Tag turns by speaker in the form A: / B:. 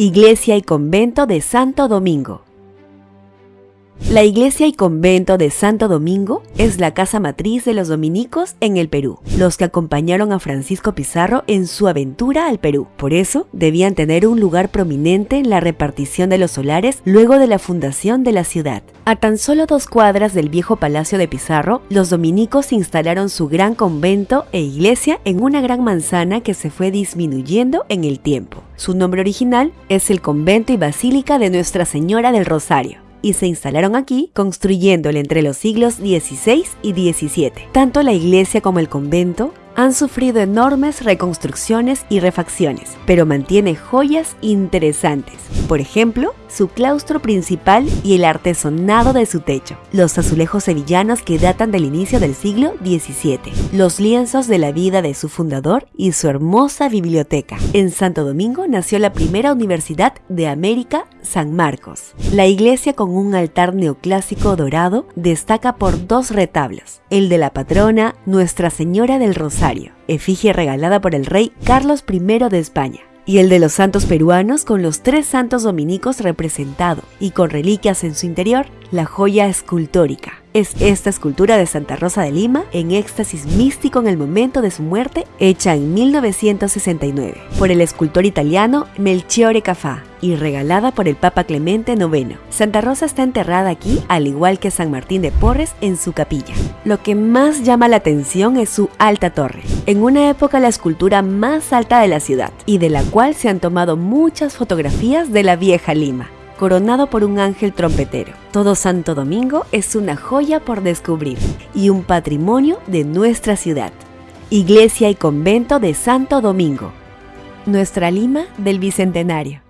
A: Iglesia y Convento de Santo Domingo. La iglesia y convento de Santo Domingo es la casa matriz de los dominicos en el Perú, los que acompañaron a Francisco Pizarro en su aventura al Perú. Por eso, debían tener un lugar prominente en la repartición de los solares luego de la fundación de la ciudad. A tan solo dos cuadras del viejo palacio de Pizarro, los dominicos instalaron su gran convento e iglesia en una gran manzana que se fue disminuyendo en el tiempo. Su nombre original es el Convento y Basílica de Nuestra Señora del Rosario y se instalaron aquí construyéndole entre los siglos XVI y XVII. Tanto la iglesia como el convento han sufrido enormes reconstrucciones y refacciones, pero mantiene joyas interesantes. Por ejemplo, su claustro principal y el artesonado de su techo, los azulejos sevillanos que datan del inicio del siglo XVII, los lienzos de la vida de su fundador y su hermosa biblioteca. En Santo Domingo nació la primera universidad de América, San Marcos. La iglesia con un altar neoclásico dorado destaca por dos retablos, el de la patrona Nuestra Señora del Rosario, efigie regalada por el rey Carlos I de España, y el de los santos peruanos con los tres santos dominicos representados y con reliquias en su interior, la joya escultórica. Es esta escultura de Santa Rosa de Lima en éxtasis místico en el momento de su muerte, hecha en 1969 por el escultor italiano Melchiore Cafá y regalada por el Papa Clemente IX. Santa Rosa está enterrada aquí, al igual que San Martín de Porres en su capilla. Lo que más llama la atención es su alta torre, en una época la escultura más alta de la ciudad y de la cual se han tomado muchas fotografías de la vieja Lima coronado por un ángel trompetero. Todo Santo Domingo es una joya por descubrir y un patrimonio de nuestra ciudad. Iglesia y Convento de Santo Domingo. Nuestra Lima del Bicentenario.